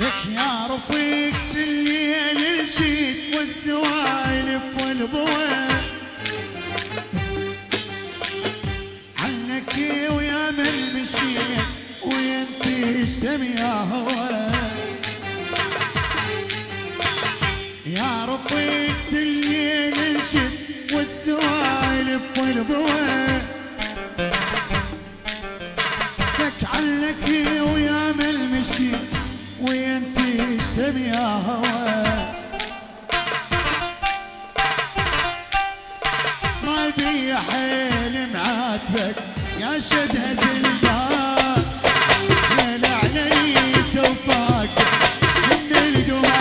لك يا رفيقة الليل الشيد والسوالف والضوء عنك ويا من مشيت وين تشتم يا هوى يا رفيقة الليل الشد والسوالف والضوء لك علك ويا من تشتم يا هوى ما بي حيل معاتبك يا الباب